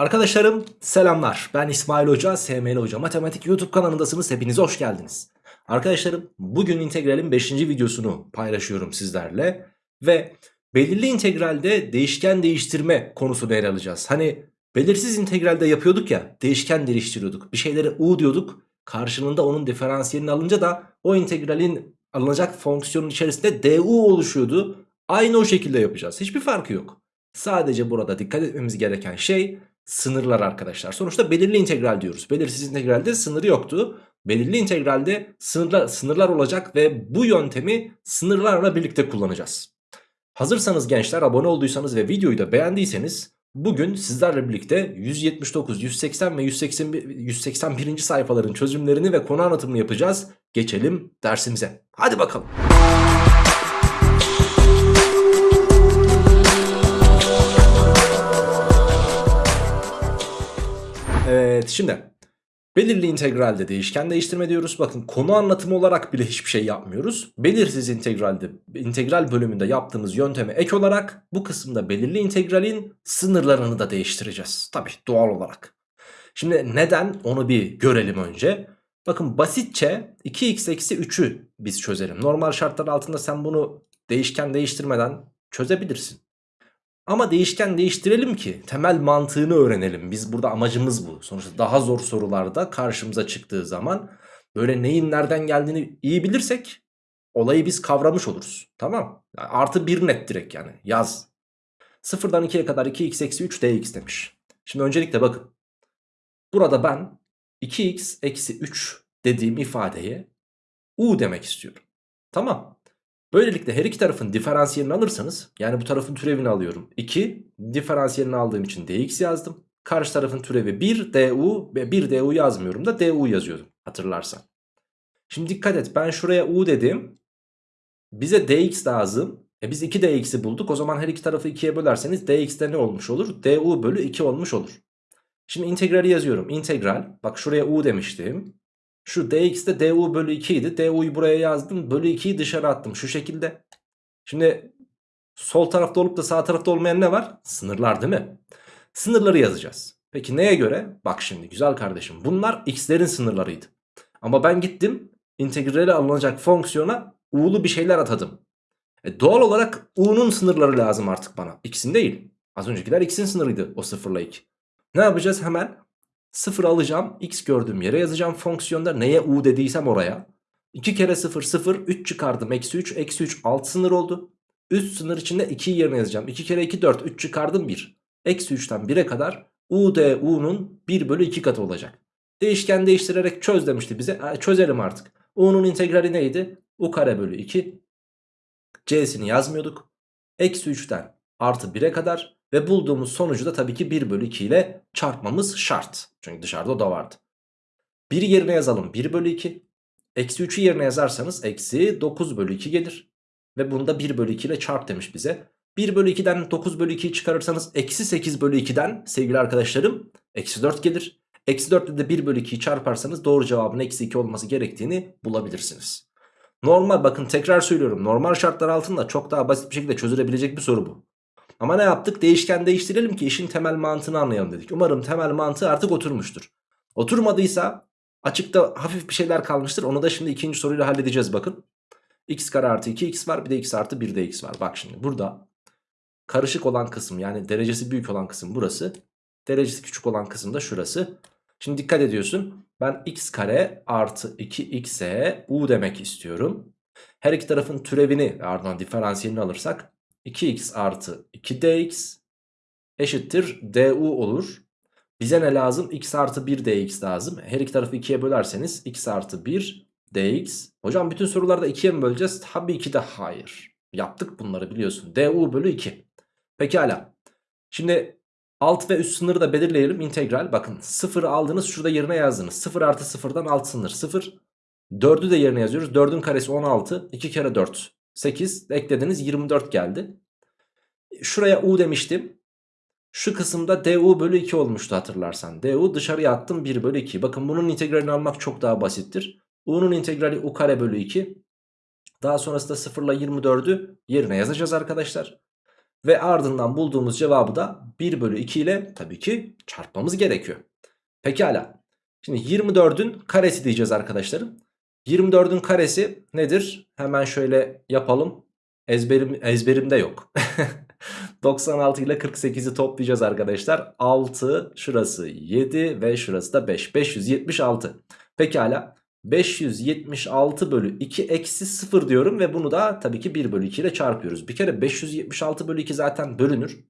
Arkadaşlarım selamlar. Ben İsmail Hoca, SML Hoca Matematik YouTube kanalındasınız. Hepiniz hoş geldiniz. Arkadaşlarım bugün integralin 5. videosunu paylaşıyorum sizlerle. Ve belirli integralde değişken değiştirme konusunu ele alacağız. Hani belirsiz integralde yapıyorduk ya değişken değiştiriyorduk. Bir şeylere u diyorduk. Karşılığında onun diferansiyelini alınca da o integralin alınacak fonksiyonun içerisinde du oluşuyordu. Aynı o şekilde yapacağız. Hiçbir farkı yok. Sadece burada dikkat etmemiz gereken şey sınırlar arkadaşlar. Sonuçta belirli integral diyoruz. Belirsiz integralde sınırı yoktu. Belirli integralde sınırlar, sınırlar olacak ve bu yöntemi sınırlarla birlikte kullanacağız. Hazırsanız gençler abone olduysanız ve videoyu da beğendiyseniz bugün sizlerle birlikte 179, 180 ve 181, 181. sayfaların çözümlerini ve konu anlatımını yapacağız. Geçelim dersimize. Hadi bakalım. Evet şimdi belirli integralde değişken değiştirme diyoruz. Bakın konu anlatımı olarak bile hiçbir şey yapmıyoruz. Belirsiz integralde integral bölümünde yaptığımız yönteme ek olarak bu kısımda belirli integralin sınırlarını da değiştireceğiz. Tabi doğal olarak. Şimdi neden onu bir görelim önce. Bakın basitçe 2x eksi 3'ü biz çözelim. Normal şartlar altında sen bunu değişken değiştirmeden çözebilirsin. Ama değişken değiştirelim ki temel mantığını öğrenelim. Biz burada amacımız bu. Sonuçta daha zor sorularda karşımıza çıktığı zaman böyle neyin nereden geldiğini iyi bilirsek olayı biz kavramış oluruz. Tamam. Yani artı bir net direkt yani yaz. Sıfırdan 2'ye kadar 2x eksi 3 dx demiş. Şimdi öncelikle bakın. Burada ben 2x eksi 3 dediğim ifadeye u demek istiyorum. Tamam. Böylelikle her iki tarafın diferansiyelini alırsanız yani bu tarafın türevini alıyorum 2 diferansiyelini aldığım için dx yazdım. Karşı tarafın türevi 1 du ve 1 du yazmıyorum da du yazıyordum hatırlarsan. Şimdi dikkat et ben şuraya u dedim. Bize dx lazım. E biz 2 dx'i bulduk o zaman her iki tarafı 2'ye bölerseniz dx'de ne olmuş olur? du bölü 2 olmuş olur. Şimdi integrali yazıyorum. İntegral bak şuraya u demiştim. Şu dx'de du bölü 2 idi. du'yu buraya yazdım. Bölü 2'yi dışarı attım. Şu şekilde. Şimdi sol tarafta olup da sağ tarafta olmayan ne var? Sınırlar değil mi? Sınırları yazacağız. Peki neye göre? Bak şimdi güzel kardeşim. Bunlar x'lerin sınırlarıydı. Ama ben gittim integrale alınacak fonksiyona u'lu bir şeyler atadım. E doğal olarak u'nun sınırları lazım artık bana. X'in değil. Az öncekiler x'in sınırıydı o sıfırla 2. Ne yapacağız hemen? 0 alacağım. X gördüğüm yere yazacağım fonksiyonda. Neye u dediysem oraya. 2 kere 0 0 3 çıkardım. Eksi 3 eksi 3 alt sınır oldu. Üst sınır içinde 2'yi yerine yazacağım. 2 kere 2 4 3 çıkardım 1. Eksi 3'ten 1'e kadar u d u'nun 1 bölü 2 katı olacak. Değişken değiştirerek çöz demişti bize. E, çözelim artık. u'nun integrali neydi? u kare bölü 2. c'sini yazmıyorduk. Eksi 3'ten artı 1'e kadar ve bulduğumuz sonucu da tabii ki 1 bölü 2 ile çarpmamız şart. Çünkü dışarıda o da vardı. 1 yerine yazalım 1 bölü 2. Eksi 3'ü yerine yazarsanız eksi 9 bölü 2 gelir. Ve bunu da 1 bölü 2 ile çarp demiş bize. 1 bölü 2'den 9 bölü 2'yi çıkarırsanız eksi 8 bölü 2'den sevgili arkadaşlarım eksi 4 gelir. Eksi 4 ile de 1 bölü 2'yi çarparsanız doğru cevabın eksi 2 olması gerektiğini bulabilirsiniz. Normal bakın tekrar söylüyorum normal şartlar altında çok daha basit bir şekilde çözülebilecek bir soru bu. Ama ne yaptık? Değişken değiştirelim ki işin temel mantığını anlayalım dedik. Umarım temel mantığı artık oturmuştur. Oturmadıysa açıkta hafif bir şeyler kalmıştır. Onu da şimdi ikinci soruyla halledeceğiz bakın. x kare artı 2x var bir de x artı 1 de x var. Bak şimdi burada karışık olan kısım yani derecesi büyük olan kısım burası. Derecesi küçük olan kısım da şurası. Şimdi dikkat ediyorsun. Ben x kare artı 2x'e u demek istiyorum. Her iki tarafın türevini ardından diferansiyelini alırsak 2x artı 2dx eşittir du olur. Bize ne lazım? x artı 1 dx lazım. Her iki tarafı 2'ye bölerseniz x artı 1 dx. Hocam bütün sorularda 2'ye mi böleceğiz? Tabii ki de hayır. Yaptık bunları biliyorsun. du bölü 2. Pekala. Şimdi alt ve üst sınırı da belirleyelim. İntegral. Bakın 0'ı aldınız şurada yerine yazdınız. 0 artı 0'dan alt sınır 0. 4'ü de yerine yazıyoruz. 4'ün karesi 16. 2 kere 4 8 eklediniz 24 geldi. Şuraya u demiştim. Şu kısımda du bölü 2 olmuştu hatırlarsan. du dışarıya attım 1 bölü 2. Bakın bunun integralini almak çok daha basittir. u'nun integrali u kare bölü 2. Daha sonrasında 0 ile 24'ü yerine yazacağız arkadaşlar. Ve ardından bulduğumuz cevabı da 1 bölü 2 ile tabii ki çarpmamız gerekiyor. Pekala. Şimdi 24'ün karesi diyeceğiz arkadaşlarım. 24'ün karesi nedir? Hemen şöyle yapalım. Ezberim, ezberimde yok. 96 ile 48'i toplayacağız arkadaşlar. 6 şurası 7 ve şurası da 5. 576. Pekala. 576 bölü 2 eksi 0 diyorum ve bunu da tabii ki 1 bölü 2 ile çarpıyoruz. Bir kere 576 bölü 2 zaten bölünür.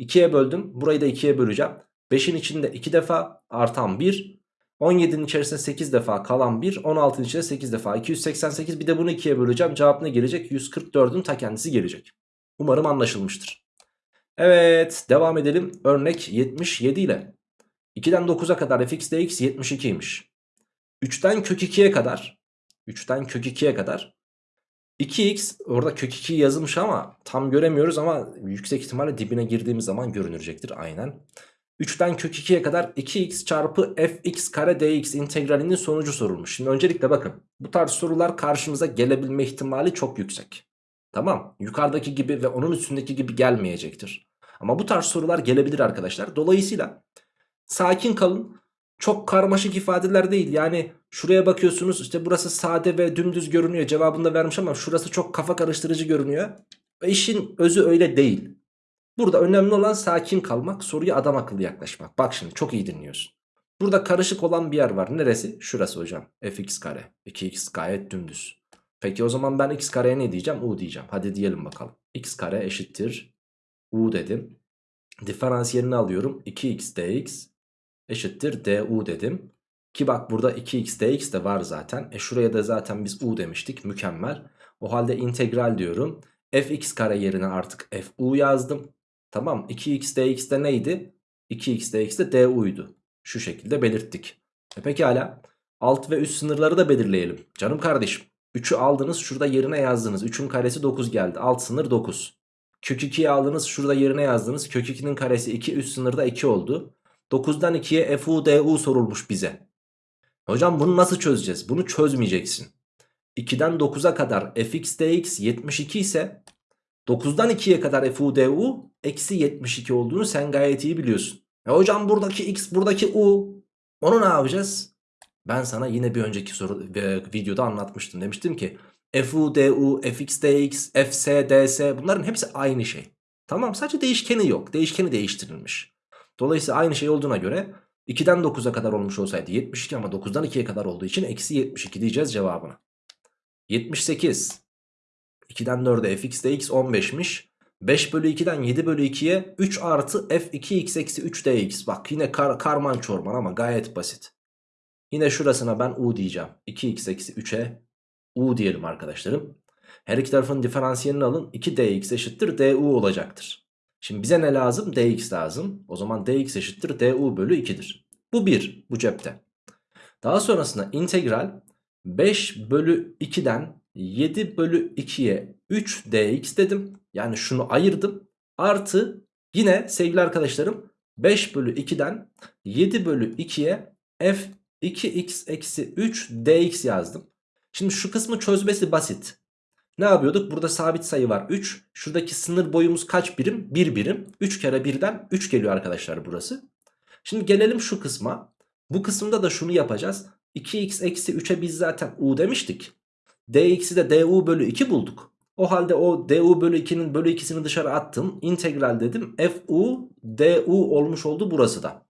2'ye böldüm. Burayı da 2'ye böleceğim. 5'in içinde 2 defa artan 1. 17'nin içerisinde 8 defa kalan 1. 16'ın içinde 8 defa 288. Bir de bunu 2'ye böleceğim. Cevap ne gelecek? 144'ün ta kendisi gelecek. Umarım anlaşılmıştır. Evet devam edelim. Örnek 77 ile. 2'den 9'a kadar fx dx 72'ymiş. 3'ten kök 2'ye kadar 3'ten kök 2'ye kadar 2x orada kök 2 yazılmış ama tam göremiyoruz ama yüksek ihtimalle dibine girdiğimiz zaman görünecektir aynen. 3'ten kök 2'ye kadar 2x çarpı fx kare dx integralinin sonucu sorulmuş. Şimdi öncelikle bakın bu tarz sorular karşımıza gelebilme ihtimali çok yüksek. Tamam yukarıdaki gibi ve onun üstündeki gibi gelmeyecektir. Ama bu tarz sorular gelebilir arkadaşlar. Dolayısıyla sakin kalın. Çok karmaşık ifadeler değil. Yani şuraya bakıyorsunuz işte burası sade ve dümdüz görünüyor. Cevabını da vermiş ama şurası çok kafa karıştırıcı görünüyor. İşin özü öyle değil. Burada önemli olan sakin kalmak, soruya adam akıllı yaklaşmak. Bak şimdi çok iyi dinliyorsun. Burada karışık olan bir yer var. Neresi? Şurası hocam. fx kare. 2x gayet dümdüz. Peki o zaman ben x kareye ne diyeceğim? u diyeceğim. Hadi diyelim bakalım. x kare eşittir. u dedim. Diferansiyelini alıyorum. 2x dx eşittir du dedim. Ki bak burada 2x dx de var zaten. E şuraya da zaten biz u demiştik. Mükemmel. O halde integral diyorum. fx kare yerine artık fu yazdım. Tamam 2x dx de neydi? 2x dx de du'ydu. Şu şekilde belirttik. E pekala. Alt ve üst sınırları da belirleyelim. Canım kardeşim. 3'ü aldınız şurada yerine yazdınız. 3'ün karesi 9 geldi. Alt sınır 9. Kök 2'yi aldınız şurada yerine yazdınız. Kök 2'nin karesi 2 üst sınırda 2 oldu. 9'dan 2'ye fu du sorulmuş bize. Hocam bunu nasıl çözeceğiz? Bunu çözmeyeceksin. 2'den 9'a kadar fx dx 72 ise 9'dan 2'ye kadar fu du eksi 72 olduğunu sen gayet iyi biliyorsun. E hocam buradaki x buradaki u onu ne yapacağız? Ben sana yine bir önceki soru e, videoda anlatmıştım. Demiştim ki fu du, fx dx, fs ds bunların hepsi aynı şey. Tamam sadece değişkeni yok. Değişkeni değiştirilmiş. Dolayısıyla aynı şey olduğuna göre 2'den 9'a kadar olmuş olsaydı 72 ama 9'dan 2'ye kadar olduğu için eksi 72 diyeceğiz cevabına. 78. 2'den 4'e fx dx 15'miş. 5 bölü 2'den 7 bölü 2'ye 3 artı f2x eksi 3 dx. Bak yine kar, karman çorman ama gayet basit. Yine şurasına ben u diyeceğim. 2x eksi 3'e u diyelim arkadaşlarım. Her iki tarafın diferansiyelini alın. 2dx eşittir du olacaktır. Şimdi bize ne lazım? dx lazım. O zaman dx eşittir du bölü 2'dir. Bu 1 bu cepte. Daha sonrasında integral 5 bölü 2'den 7 bölü 2'ye 3 dx dedim. Yani şunu ayırdım. Artı yine sevgili arkadaşlarım 5 bölü 2'den 7 bölü 2'ye f 2x eksi 3 dx yazdım. Şimdi şu kısmı çözmesi basit. Ne yapıyorduk? Burada sabit sayı var 3. Şuradaki sınır boyumuz kaç birim? 1 birim. 3 kere 1'den 3 geliyor arkadaşlar burası. Şimdi gelelim şu kısma. Bu kısımda da şunu yapacağız. 2x eksi 3'e biz zaten u demiştik. Dx'i de du bölü 2 bulduk. O halde o du bölü 2'nin bölü 2'sini dışarı attım. İntegral dedim. fu du olmuş oldu burası da.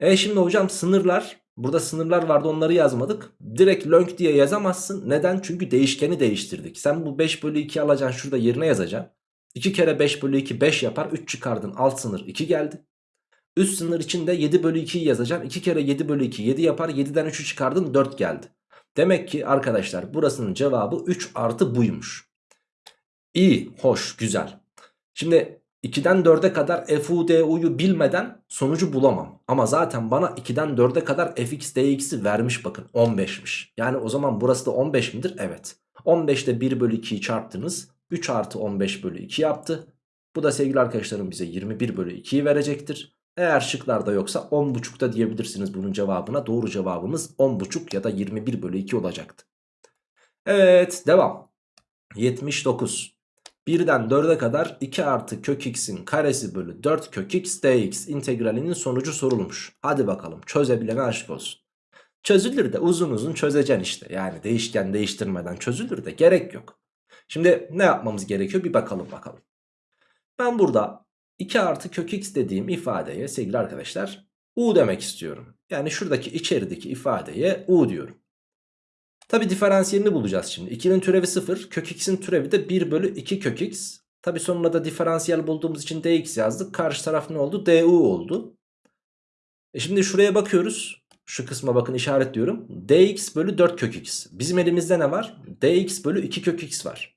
E şimdi hocam sınırlar. Burada sınırlar vardı onları yazmadık. Direkt lönk diye yazamazsın. Neden? Çünkü değişkeni değiştirdik. Sen bu 5 bölü 2 alacaksın şurada yerine yazacaksın. 2 kere 5 bölü 2 5 yapar. 3 çıkardın alt sınır 2 geldi. Üst sınır için de 7 bölü 2'yi yazacaksın. 2 kere 7 bölü 2 7 yapar. 7'den 3'ü çıkardın 4 geldi. Demek ki arkadaşlar burasının cevabı 3 artı buymuş. İyi, hoş, güzel. Şimdi 2'den 4'e kadar FUDU'yu bilmeden sonucu bulamam. Ama zaten bana 2'den 4'e kadar fx dx'i vermiş bakın 15'miş. Yani o zaman burası da 15 midir? Evet. 15'te 1 bölü 2'yi çarptınız. 3 artı 15 bölü 2 yaptı. Bu da sevgili arkadaşlarım bize 21 bölü 2'yi verecektir. Eğer şıklarda yoksa 10.5'da diyebilirsiniz bunun cevabına. Doğru cevabımız 10.5 ya da 21 bölü 2 olacaktı. Evet devam. 79. 1'den 4'e kadar 2 artı kök x'in karesi bölü 4 kök x dx integralinin sonucu sorulmuş. Hadi bakalım çözebilene aşık olsun. Çözülür de uzun uzun çözeceksin işte. Yani değişken değiştirmeden çözülür de gerek yok. Şimdi ne yapmamız gerekiyor bir bakalım bakalım. Ben burada 2 artı kök x dediğim ifadeye sevgili arkadaşlar u demek istiyorum. Yani şuradaki içerideki ifadeye u diyorum. Tabi diferansiyelini bulacağız şimdi. 2'nin türevi 0. Kök x'in türevi de 1 bölü 2 kök x. Tabi sonuna da diferansiyel bulduğumuz için dx yazdık. Karşı taraf ne oldu? du oldu. E şimdi şuraya bakıyoruz. Şu kısma bakın işaretliyorum. dx bölü 4 kök x. Bizim elimizde ne var? dx bölü 2 kök x var.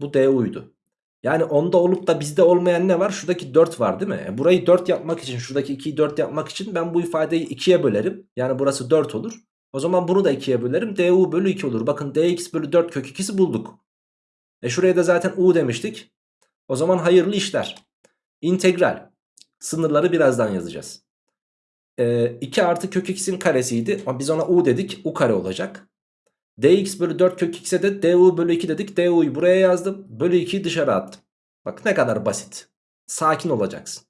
Bu du'ydu. Yani onda olup da bizde olmayan ne var? Şuradaki 4 var değil mi? E burayı 4 yapmak için şuradaki 2'yi 4 yapmak için ben bu ifadeyi 2'ye bölerim. Yani burası 4 olur. O zaman bunu da 2'ye bölerim. du bölü 2 olur. Bakın dx bölü 4 kök 2'si bulduk. E şuraya da zaten u demiştik. O zaman hayırlı işler. İntegral. Sınırları birazdan yazacağız. E, 2 artı kök x'in karesiydi. Ama biz ona u dedik. u kare olacak. Dx bölü 4 kök x'e de du bölü 2 dedik. du'yu buraya yazdım. Bölü 2'yi dışarı attım. Bak ne kadar basit. Sakin olacaksın.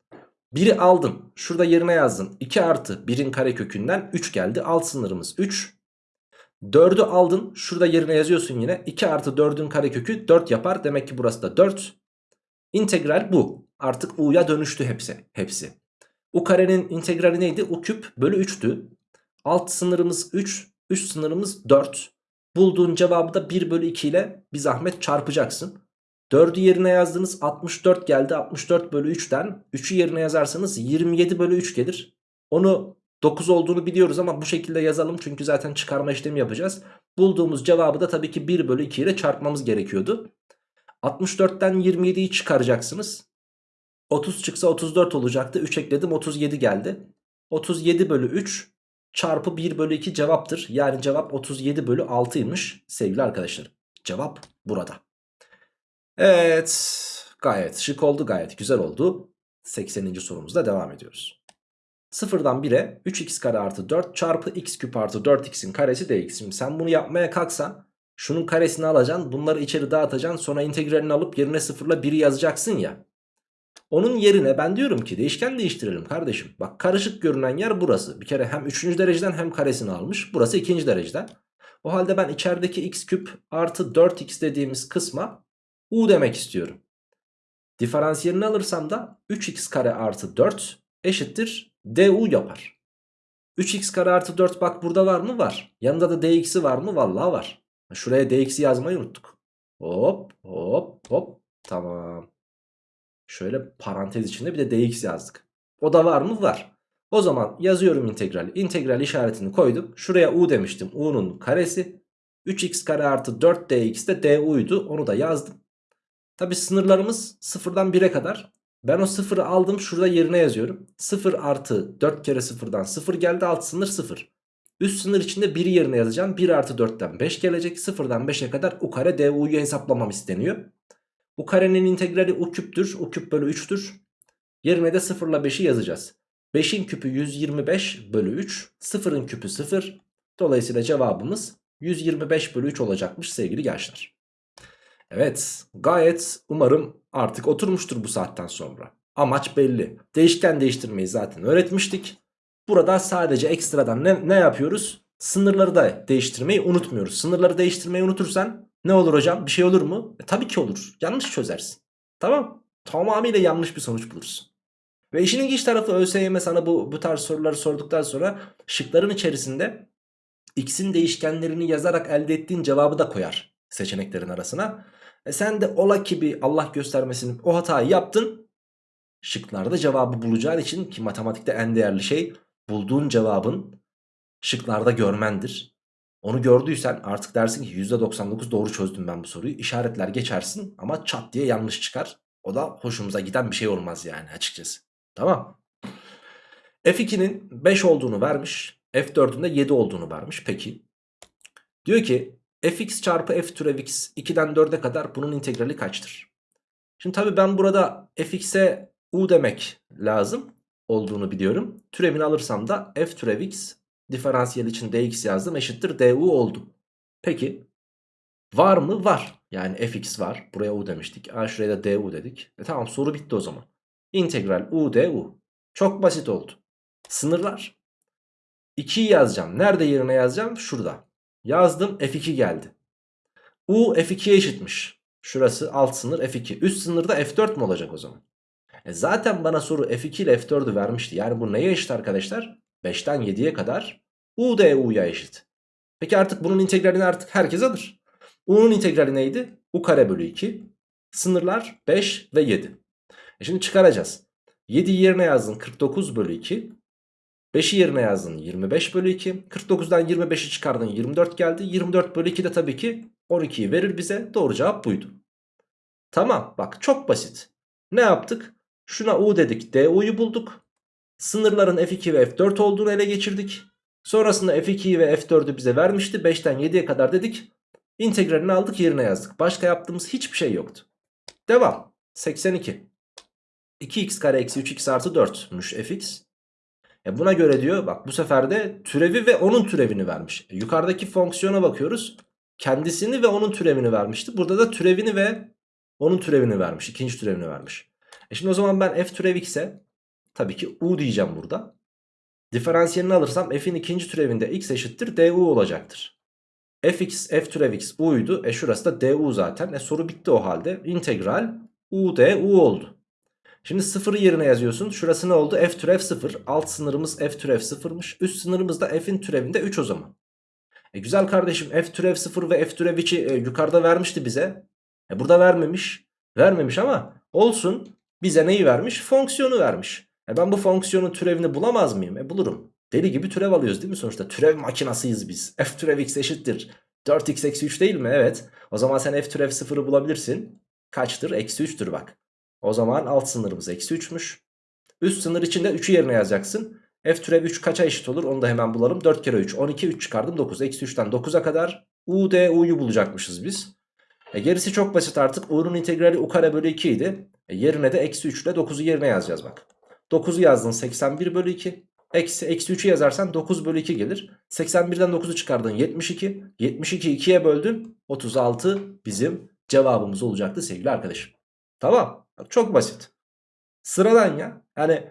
1'i aldın. Şurada yerine yazdın. 2 artı 1'in kare kökünden 3 geldi. Alt sınırımız 3. 4'ü aldın. Şurada yerine yazıyorsun yine. 2 artı 4'ün kare kökü 4 yapar. Demek ki burası da 4. İntegral bu. Artık u'ya dönüştü hepsi. hepsi. U karenin integrali neydi? U küp bölü 3'tü. Alt sınırımız 3. Üst sınırımız 4. Bulduğun cevabı da 1 bölü 2 ile bir zahmet çarpacaksın. 4'ü yerine yazdınız 64 geldi 64 bölü 3'ten 3'ü yerine yazarsanız 27 bölü 3 gelir. Onu 9 olduğunu biliyoruz ama bu şekilde yazalım çünkü zaten çıkarma işlemi yapacağız. Bulduğumuz cevabı da tabii ki 1 bölü 2 ile çarpmamız gerekiyordu. 64'ten 27'yi çıkaracaksınız. 30 çıksa 34 olacaktı. 3 ekledim 37 geldi. 37 bölü 3 çarpı 1 bölü 2 cevaptır. Yani cevap 37 bölü 6'ymış sevgili arkadaşlar. Cevap burada. Evet gayet şık oldu gayet güzel oldu. 80. sorumuzda devam ediyoruz. Sıfırdan 1'e 3x kare artı 4 çarpı x küp artı 4x'in karesi dx. Şimdi sen bunu yapmaya kalksan şunun karesini alacaksın bunları içeri dağıtacaksın sonra integralini alıp yerine sıfırla 1'i yazacaksın ya. Onun yerine ben diyorum ki değişken değiştirelim kardeşim. Bak karışık görünen yer burası. Bir kere hem 3. dereceden hem karesini almış. Burası 2. dereceden. O halde ben içerideki x küp artı 4x dediğimiz kısma u demek istiyorum. Diferansiyelini alırsam da 3x kare artı 4 eşittir du yapar. 3x kare artı 4 bak burada var mı? Var. Yanında da dx'i var mı? Vallahi var. Şuraya dx'i yazmayı unuttuk. Hop hop hop tamam. Şöyle parantez içinde bir de dx yazdık. O da var mı? Var. O zaman yazıyorum integral. İntegral işaretini koydum. Şuraya u demiştim. u'nun karesi. 3x kare artı 4 dx de du'ydu. Onu da yazdım. Tabi sınırlarımız sıfırdan 1'e kadar. Ben o sıfırı aldım şurada yerine yazıyorum. 0 artı 4 kere sıfırdan 0 geldi alt sınır 0. Üst sınır içinde 1'i yerine yazacağım. 1 artı 4'ten 5 gelecek. 0'dan 5'e kadar u kare du'yu hesaplamam isteniyor. Bu karenin integrali u küptür. u küp bölü 3'tür. Yerine de 0 ile 5'i yazacağız. 5'in küpü 125 bölü 3. 0'ın küpü 0. Dolayısıyla cevabımız 125 bölü 3 olacakmış sevgili gençler. Evet gayet umarım artık oturmuştur bu saatten sonra. Amaç belli. Değişken değiştirmeyi zaten öğretmiştik. Burada sadece ekstradan ne, ne yapıyoruz? Sınırları da değiştirmeyi unutmuyoruz. Sınırları değiştirmeyi unutursan ne olur hocam? Bir şey olur mu? E, tabii ki olur. Yanlış çözersin. Tamam. Tamamıyla yanlış bir sonuç bulursun. Ve işin ilginç tarafı ÖSYM sana bu, bu tarz soruları sorduktan sonra şıkların içerisinde x'in değişkenlerini yazarak elde ettiğin cevabı da koyar seçeneklerin arasına. E sen de ola ki bir Allah göstermesin o hatayı yaptın. Şıklarda cevabı bulacağın için ki matematikte en değerli şey bulduğun cevabın şıklarda görmendir. Onu gördüysen artık dersin ki %99 doğru çözdüm ben bu soruyu. İşaretler geçersin ama çat diye yanlış çıkar. O da hoşumuza giden bir şey olmaz yani açıkçası. Tamam. F2'nin 5 olduğunu vermiş. F4'ün de 7 olduğunu vermiş. Peki. Diyor ki fx çarpı f türev x 2'den 4'e kadar bunun integrali kaçtır? Şimdi tabii ben burada fx'e u demek lazım olduğunu biliyorum. Türevini alırsam da f türev x diferansiyel için dx yazdım eşittir du oldu. Peki Var mı? Var. Yani fx var. Buraya u demiştik. Aa, şuraya da du dedik. E tamam soru bitti o zaman. İntegral u du. Çok basit oldu. Sınırlar. 2'yi yazacağım. Nerede yerine yazacağım? Şurada. Yazdım f2 geldi. U f2'ye eşitmiş. Şurası alt sınır f2. Üst sınırda f4 mü olacak o zaman? E zaten bana soru f2 ile f4'ü vermişti. Yani bu neye eşit arkadaşlar? 5'ten 7'ye kadar u da u'ya eşit. Peki artık bunun integralini artık herkes alır. U'nun integrali neydi? U kare bölü 2. Sınırlar 5 ve 7. E şimdi çıkaracağız. 7'yi yerine yazdın 49 bölü 2. 5'i yerine yazdın 25 bölü 2. 49'dan 25'i çıkardın 24 geldi. 24 bölü 2 de tabii ki 12'yi verir bize. Doğru cevap buydu. Tamam bak çok basit. Ne yaptık? Şuna u dedik du'yu bulduk. Sınırların f2 ve f4 olduğunu ele geçirdik. Sonrasında f2'yi ve f4'ü bize vermişti. 5'ten 7'ye kadar dedik. İntegralini aldık yerine yazdık. Başka yaptığımız hiçbir şey yoktu. Devam. 82. 2x kare eksi 3x artı 4'müş fx. E buna göre diyor bak bu sefer de türevi ve onun türevini vermiş. E yukarıdaki fonksiyona bakıyoruz. Kendisini ve onun türevini vermişti. Burada da türevini ve onun türevini vermiş. ikinci türevini vermiş. E şimdi o zaman ben f türev x'e tabii ki u diyeceğim burada. Diferansiyelini alırsam f'in ikinci türevinde x eşittir du olacaktır. fx f türev x u'ydu. E şurası da du zaten. E soru bitti o halde. İntegral u du oldu. Şimdi sıfırı yerine yazıyorsun. Şurası ne oldu? F türev 0. Alt sınırımız F türev 0'mış. Üst sınırımız da F'in türevinde 3 o zaman. E güzel kardeşim F türev 0 ve F türev 2 e, yukarıda vermişti bize. E burada vermemiş. Vermemiş ama olsun. Bize neyi vermiş? Fonksiyonu vermiş. E ben bu fonksiyonun türevini bulamaz mıyım? E bulurum. Deli gibi türev alıyoruz değil mi sonuçta? Türev makinasıyız biz. F türev x eşittir. 4x eksi 3 değil mi? Evet. O zaman sen F türev 0'ı bulabilirsin. Kaçtır? Eksi 3'tür bak. O zaman alt sınırımız eksi 3'müş. Üst sınır içinde 3'ü yerine yazacaksın. F türev 3 kaça eşit olur onu da hemen bulalım. 4 kere 3 12 3 çıkardım 9. Eksi 3'ten 9'a kadar U D U'yu bulacakmışız biz. E gerisi çok basit artık. U'nun integrali U kare bölü 2 idi. E yerine de eksi 3 ile 9'u yerine yazacağız bak. 9'u yazdın 81 bölü 2. Eksi, eksi 3'ü yazarsan 9 bölü 2 gelir. 81'den 9'u çıkardın 72. 72 2'ye böldün. 36 bizim cevabımız olacaktı sevgili arkadaşım. Tamam. Çok basit. Sıradan ya. Yani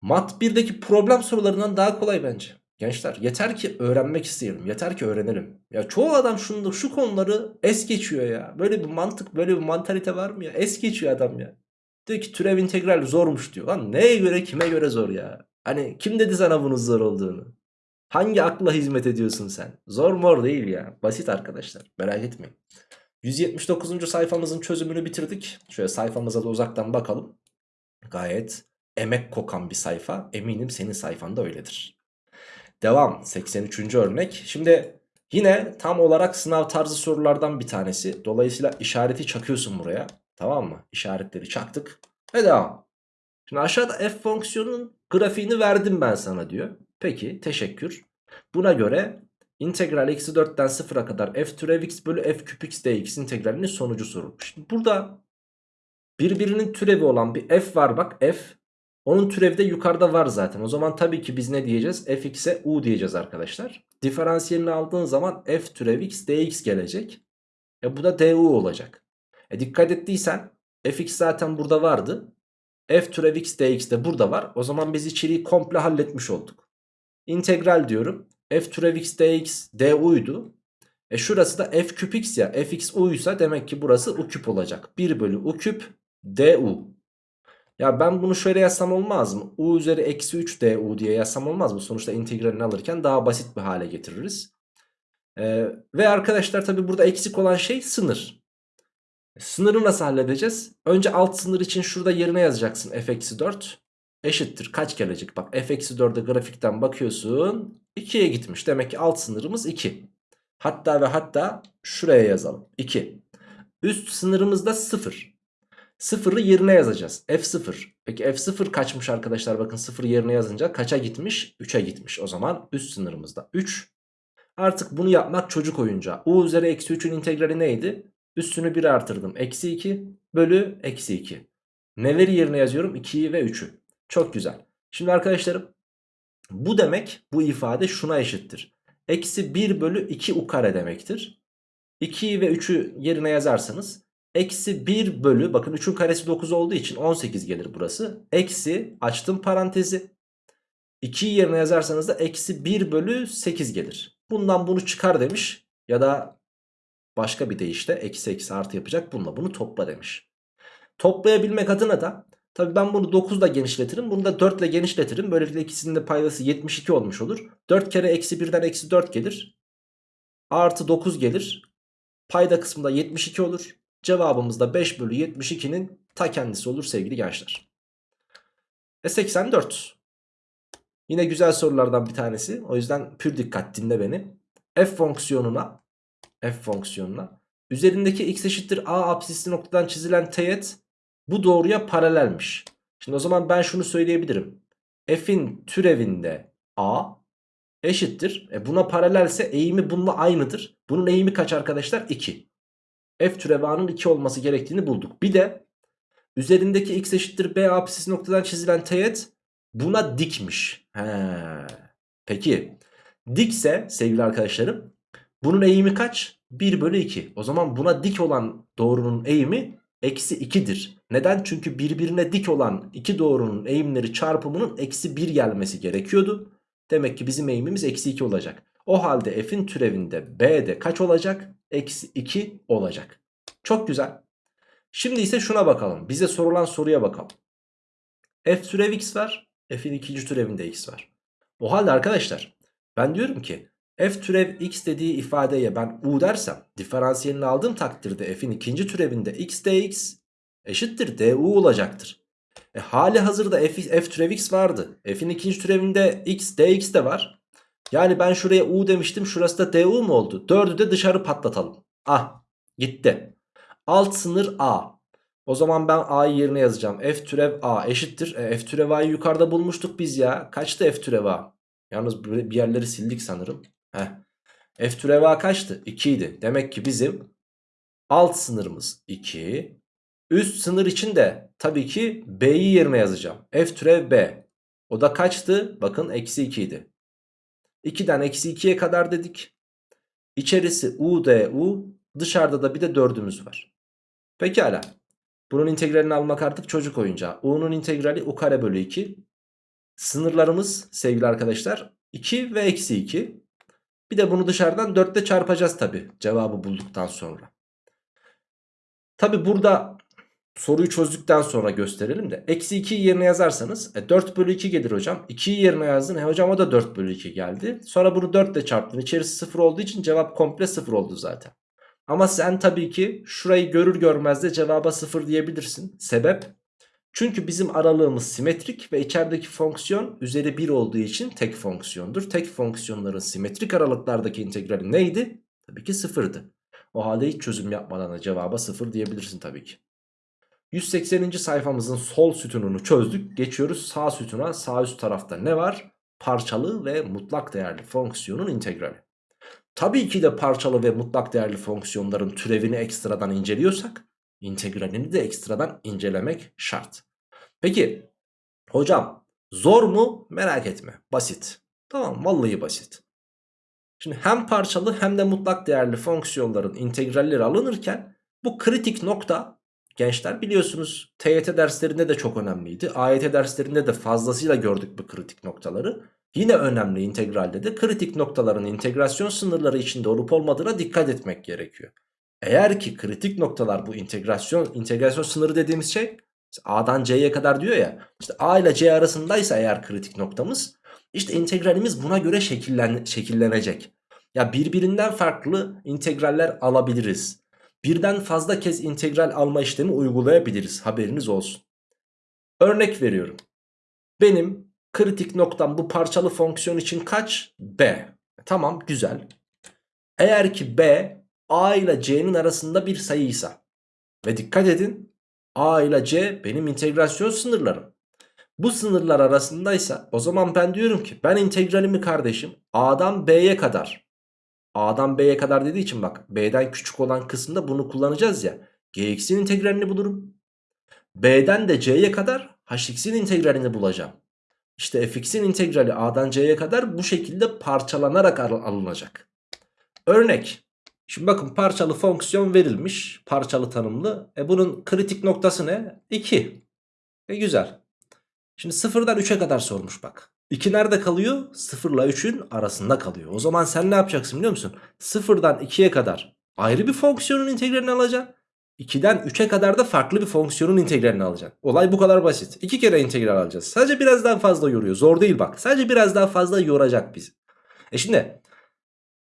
mat 1'deki problem sorularından daha kolay bence. Gençler yeter ki öğrenmek isteyelim. Yeter ki öğrenelim. Ya çoğu adam şunu, şu konuları es geçiyor ya. Böyle bir mantık böyle bir mantalite var mı ya? Es geçiyor adam ya. Diyor ki türev integral zormuş diyor. Lan neye göre kime göre zor ya? Hani kim dedi sana bunun zor olduğunu? Hangi akla hizmet ediyorsun sen? Zor mor değil ya. Basit arkadaşlar. Merak etmeyin. 179. sayfamızın çözümünü bitirdik. Şöyle sayfamıza da uzaktan bakalım. Gayet emek kokan bir sayfa. Eminim senin sayfan da öyledir. Devam 83. örnek. Şimdi yine tam olarak sınav tarzı sorulardan bir tanesi. Dolayısıyla işareti çakıyorsun buraya. Tamam mı? İşaretleri çaktık. Ve devam. Şimdi aşağıda f fonksiyonunun grafiğini verdim ben sana diyor. Peki teşekkür. Buna göre İntegral eksi 4'ten 0'a kadar f türev x bölü f küp x dx integralinin sonucu sorulmuş. Şimdi burada birbirinin türevi olan bir f var bak f. Onun türevi de yukarıda var zaten. O zaman tabii ki biz ne diyeceğiz? fx'e u diyeceğiz arkadaşlar. Diferansiyelini aldığın zaman f türev x dx gelecek. E bu da du olacak. E dikkat ettiysen fx zaten burada vardı. f türev x dx de burada var. O zaman biz içeriği komple halletmiş olduk. İntegral diyorum f türev x dx du'ydu. E şurası da f küp x ya fx u'ysa demek ki burası u küp olacak. 1 bölü u küp du. Ya ben bunu şöyle yazsam olmaz mı? u üzeri eksi 3 du diye yazsam olmaz mı? Sonuçta integralini alırken daha basit bir hale getiririz. Ee, ve arkadaşlar tabi burada eksik olan şey sınır. Sınırı nasıl halledeceğiz? Önce alt sınır için şurada yerine yazacaksın f eksi 4 eşittir. Kaç gelecek? Bak f eksi 4'e grafikten bakıyorsun. 2'ye gitmiş. Demek ki alt sınırımız 2. Hatta ve hatta şuraya yazalım. 2. Üst sınırımız da 0. 0'ı yerine yazacağız. F0. Peki F0 kaçmış arkadaşlar? Bakın 0 yerine yazınca kaça gitmiş? 3'e gitmiş. O zaman üst sınırımızda 3. Artık bunu yapmak çocuk oyuncağı. U üzeri eksi 3'ün integrali neydi? Üstünü 1 artırdım. Eksi 2 bölü eksi 2. Neleri yerine yazıyorum? 2'yi ve 3'ü. Çok güzel. Şimdi arkadaşlarım bu demek bu ifade şuna eşittir. Eksi 1 bölü 2 u demektir. 2'yi ve 3'ü yerine yazarsanız eksi 1 bölü bakın 3'ün karesi 9 olduğu için 18 gelir burası. Eksi açtım parantezi 2'yi yerine yazarsanız da eksi 1 bölü 8 gelir. Bundan bunu çıkar demiş ya da başka bir deyişle eksi eksi artı yapacak bununla bunu topla demiş. Toplayabilmek adına da tabii ben bunu 9 ile genişletirim bunu da 4 ile genişletirim. Böylelikle ikisinin de paydası 72 olmuş olur. 4 kere eksi 1'den eksi 4 gelir. Artı 9 gelir. Payda kısmında 72 olur. Cevabımız da 5 bölü 72'nin ta kendisi olur sevgili gençler. E 84. Yine güzel sorulardan bir tanesi. O yüzden pür dikkat dinle beni. F fonksiyonuna F fonksiyonuna üzerindeki x eşittir a apsisli noktadan çizilen teğet bu doğruya paralelmiş. Şimdi o zaman ben şunu söyleyebilirim. F'in türevinde a eşittir. E buna paralelse eğimi bununla aynıdır. Bunun eğimi kaç arkadaşlar? 2. F türevi a'nın 2 olması gerektiğini bulduk. Bir de üzerindeki x eşittir b apsis noktadan çizilen teğet buna dikmiş. He. Peki dikse sevgili arkadaşlarım bunun eğimi kaç? 1 bölü 2. O zaman buna dik olan doğrunun eğimi eksi 2'dir. Neden? Çünkü birbirine dik olan iki doğrunun eğimleri çarpımının eksi 1 gelmesi gerekiyordu. Demek ki bizim eğimimiz eksi 2 olacak. O halde f'in türevinde b de kaç olacak? Eksi 2 olacak. Çok güzel. Şimdi ise şuna bakalım. Bize sorulan soruya bakalım. f türev x var. f'in ikinci türevinde x var. O halde arkadaşlar ben diyorum ki f türev x dediği ifadeye ben u dersem diferansiyelini aldığım takdirde f'in ikinci türevinde x dx eşittir du olacaktır. E, hali hazırda f, f türev x vardı. F'in ikinci türevinde x dx de var. Yani ben şuraya u demiştim şurası da du mu oldu? Dördü de dışarı patlatalım. Ah gitti. Alt sınır a. O zaman ben a'yı yerine yazacağım. F türev a eşittir. E, f türev a'yı yukarıda bulmuştuk biz ya. Kaçtı f türev a? Yalnız bir yerleri sildik sanırım. Heh. F türev a kaçtı? 2 idi. Demek ki bizim alt sınırımız 2. Üst sınır için de tabii ki b'yi yerine yazacağım. F türev b. O da kaçtı? Bakın eksi 2 idi. 2'den eksi 2'ye kadar dedik. İçerisi u d u. Dışarıda da bir de 4'ümüz var. Pekala. Bunun integralini almak artık çocuk oyuncağı. u'nun integrali u kare bölü 2. Sınırlarımız sevgili arkadaşlar 2 ve eksi 2. Bir de bunu dışarıdan 4 ile çarpacağız tabi cevabı bulduktan sonra. Tabi burada soruyu çözdükten sonra gösterelim de. Eksi 2'yi yerine yazarsanız e, 4 bölü 2 gelir hocam. 2'yi yerine yazdın. E hocam o da 4 bölü 2 geldi. Sonra bunu 4 ile çarptın. İçerisi 0 olduğu için cevap komple 0 oldu zaten. Ama sen tabii ki şurayı görür görmez de cevaba 0 diyebilirsin. Sebep? Çünkü bizim aralığımız simetrik ve içerideki fonksiyon üzeri 1 olduğu için tek fonksiyondur. Tek fonksiyonların simetrik aralıklardaki integrali neydi? Tabii ki 0'dı. O halde hiç çözüm yapmadan da cevaba 0 diyebilirsin tabii ki. 180. sayfamızın sol sütununu çözdük. Geçiyoruz sağ sütuna. Sağ üst tarafta ne var? Parçalı ve mutlak değerli fonksiyonun integrali. Tabii ki de parçalı ve mutlak değerli fonksiyonların türevini ekstradan inceliyorsak integralini de ekstradan incelemek şart. Peki hocam zor mu? Merak etme basit. Tamam vallahi basit. Şimdi hem parçalı hem de mutlak değerli fonksiyonların integralleri alınırken bu kritik nokta gençler biliyorsunuz TYT derslerinde de çok önemliydi. AYT derslerinde de fazlasıyla gördük bu kritik noktaları. Yine önemli integralde de kritik noktaların integrasyon sınırları içinde olup olmadığına dikkat etmek gerekiyor. Eğer ki kritik noktalar bu integrasyon integrasyon sınırı dediğimiz şey A'dan C'ye kadar diyor ya işte A ile C arasındaysa eğer kritik noktamız işte integralimiz buna göre şekillen, şekillenecek. Ya birbirinden farklı integraller alabiliriz. Birden fazla kez integral alma işlemi uygulayabiliriz haberiniz olsun. Örnek veriyorum. Benim kritik noktam bu parçalı fonksiyon için kaç? B. Tamam güzel. Eğer ki B A ile C'nin arasında bir sayıysa ve dikkat edin A ile C benim integrasyon sınırlarım. Bu sınırlar arasındaysa o zaman ben diyorum ki ben integralimi kardeşim A'dan B'ye kadar A'dan B'ye kadar dediği için bak B'den küçük olan kısımda bunu kullanacağız ya. Gx'in integralini bulurum. B'den de C'ye kadar Hx'in integralini bulacağım. İşte fx'in integrali A'dan C'ye kadar bu şekilde parçalanarak alınacak. Örnek Şimdi bakın parçalı fonksiyon verilmiş. Parçalı tanımlı. E bunun kritik noktası ne? 2. E güzel. Şimdi sıfırdan 3'e kadar sormuş bak. 2 nerede kalıyor? 0 ile 3'ün arasında kalıyor. O zaman sen ne yapacaksın biliyor musun? Sıfırdan 2'ye kadar ayrı bir fonksiyonun integralini alacaksın. 2'den 3'e kadar da farklı bir fonksiyonun integralini alacaksın. Olay bu kadar basit. 2 kere integral alacağız. Sadece biraz daha fazla yoruyor. Zor değil bak. Sadece biraz daha fazla yoracak bizi. E şimdi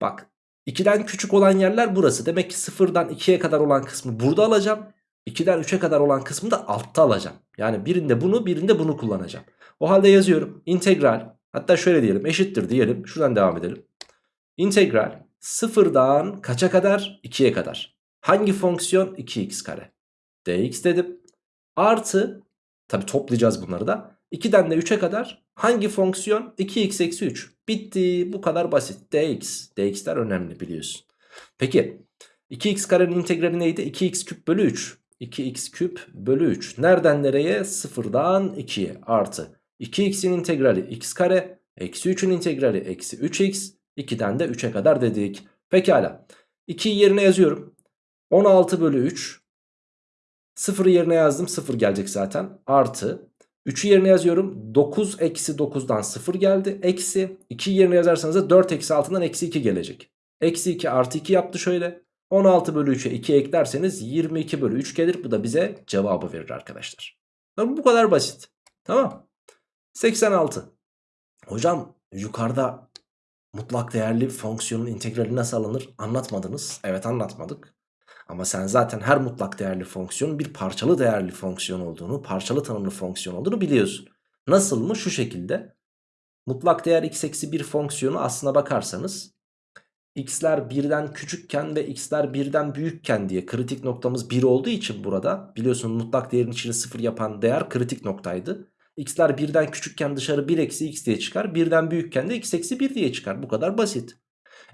bak 2'den küçük olan yerler burası. Demek ki 0'dan 2'ye kadar olan kısmı burada alacağım. 2'den 3'e kadar olan kısmı da altta alacağım. Yani birinde bunu birinde bunu kullanacağım. O halde yazıyorum. İntegral hatta şöyle diyelim eşittir diyelim. Şuradan devam edelim. İntegral 0'dan kaça kadar? 2'ye kadar. Hangi fonksiyon? 2x kare. dx dedim. Artı tabi toplayacağız bunları da. 2'den de 3'e kadar hangi fonksiyon? 2x eksi 3. Bitti bu kadar basit. dx. dx'ler önemli biliyorsun. Peki 2x karenin integrali neydi? 2x küp bölü 3. 2x küp bölü 3. Nereden nereye? 0'dan 2'ye artı. 2x'in integrali x kare. Eksi 3'ün integrali eksi 3x. 2'den de 3'e kadar dedik. Pekala. 2'yi yerine yazıyorum. 16 bölü 3. 0'ı yerine yazdım. 0 gelecek zaten. Artı. 3'ü yerine yazıyorum. 9 eksi 9'dan 0 geldi. Eksi. 2'yi yerine yazarsanız da 4 eksi 6'dan eksi 2 gelecek. Eksi 2 artı 2 yaptı şöyle. 16 bölü 3'e 2 eklerseniz 22 bölü 3 gelir. Bu da bize cevabı verir arkadaşlar. Bu kadar basit. Tamam. 86. Hocam yukarıda mutlak değerli fonksiyonun integrali nasıl alınır anlatmadınız. Evet anlatmadık. Ama sen zaten her mutlak değerli fonksiyonun bir parçalı değerli fonksiyon olduğunu, parçalı tanımlı fonksiyon olduğunu biliyorsun. Nasıl mı? Şu şekilde. Mutlak değer x eksi 1 fonksiyonu aslına bakarsanız x'ler birden küçükken ve x'ler birden büyükken diye kritik noktamız 1 olduğu için burada biliyorsun mutlak değerin içini 0 yapan değer kritik noktaydı. x'ler birden küçükken dışarı 1 eksi x diye çıkar. Birden büyükken de x eksi 1 diye çıkar. Bu kadar basit.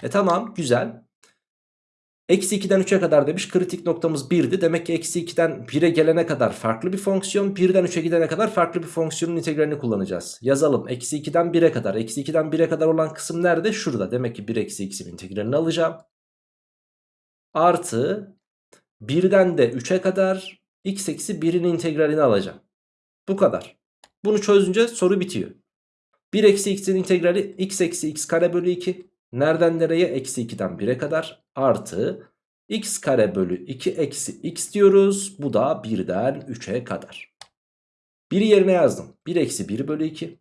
E tamam güzel. Eksi 2'den 3'e kadar demiş kritik noktamız 1'di. Demek ki eksi 2'den 1'e gelene kadar farklı bir fonksiyon. 1'den 3'e gidene kadar farklı bir fonksiyonun integralini kullanacağız. Yazalım eksi 2'den 1'e kadar. Eksi 2'den 1'e kadar olan kısım nerede? Şurada. Demek ki 1 eksi x'in integralini alacağım. Artı 1'den de 3'e kadar x eksi 1'in integralini alacağım. Bu kadar. Bunu çözünce soru bitiyor. 1 eksi x'in integrali x eksi x kare bölü 2. Nereden nereye? Eksi 2'den 1'e kadar artı x kare bölü 2 eksi x diyoruz. Bu da 1'den 3'e kadar. 1'i yerine yazdım. 1 eksi 1 bölü 2